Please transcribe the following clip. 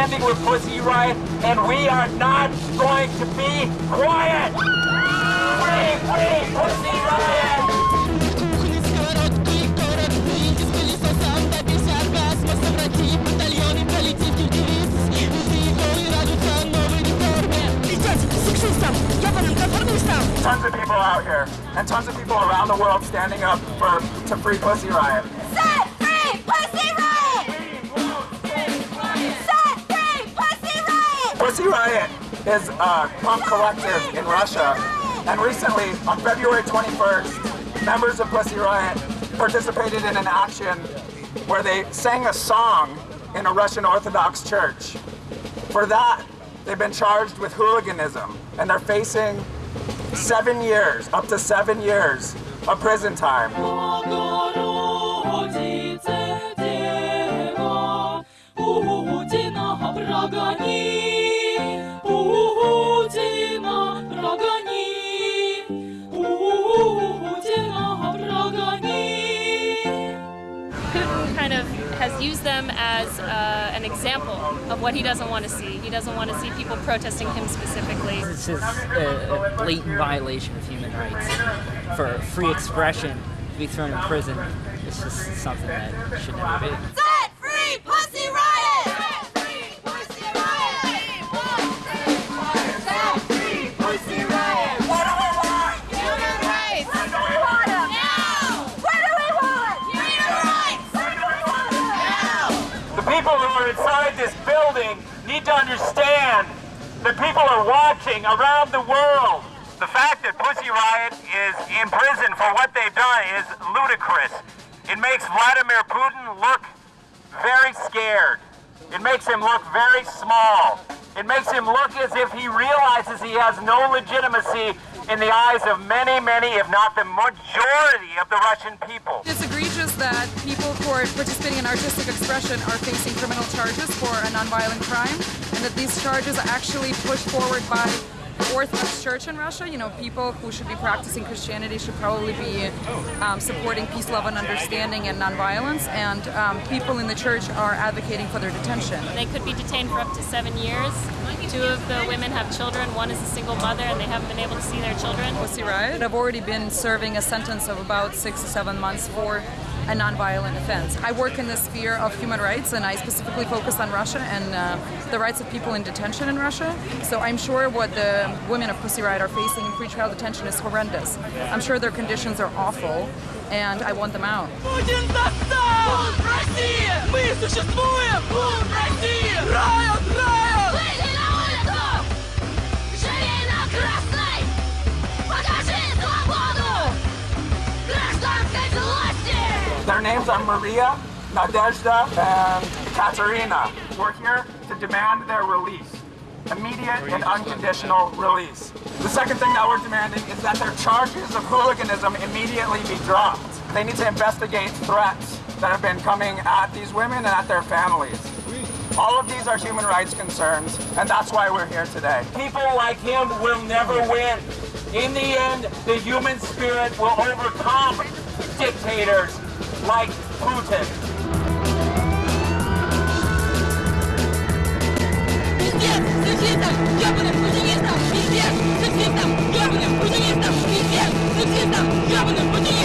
Pussy Riot, and we are not going to be quiet. Free, free Pussy Riot! Tons of people out here, and tons of people around the world standing up for to free Pussy Riot. Set free Pussy Riot! Pussy Riot is uh, a punk collective in Russia, and recently, on February 21st, members of Pussy Riot participated in an action where they sang a song in a Russian Orthodox church. For that, they've been charged with hooliganism, and they're facing seven years, up to seven years of prison time. Has used them as uh, an example of what he doesn't want to see. He doesn't want to see people protesting him specifically. This is a, a blatant violation of human rights. For free expression to be thrown in prison, it's just something that should never be. Are inside this building need to understand that people are watching around the world. The fact that Pussy Riot is in prison for what they've done is ludicrous. It makes Vladimir Putin look very scared. It makes him look very small. It makes him look as if he realizes he has no legitimacy in the eyes of many, many, if not the majority of the Russian people. It's egregious that people who are participating in artistic expression are facing criminal charges for a nonviolent crime, and that these charges are actually pushed forward by Orthodox Church in Russia. You know, people who should be practicing Christianity should probably be um, supporting peace, love, and understanding and nonviolence, and um, people in the church are advocating for their detention. They could be detained for up to seven years. Two of the women have children. One is a single mother, and they haven't been able to see their children. Pussy Riot. I've already been serving a sentence of about six to seven months for a nonviolent offense. I work in the sphere of human rights and I specifically focus on Russia and uh, the rights of people in detention in Russia. So I'm sure what the women of Pussy Riot are facing in pretrial detention is horrendous. I'm sure their conditions are awful and I want them out. Santa Maria, Nadezhda, and Katerina We're here to demand their release immediate and unconditional release. The second thing that we're demanding is that their charges of hooliganism immediately be dropped. They need to investigate threats that have been coming at these women and at their families. All of these are human rights concerns, and that's why we're here today. People like him will never win. In the end, the human spirit will overcome dictators like Putin. Пиздец, сексистов, ёбаных путинистов! Пиздец, сексистов, ёбаных путинистов! Пиздец, сексистов, ёбаных путинистов!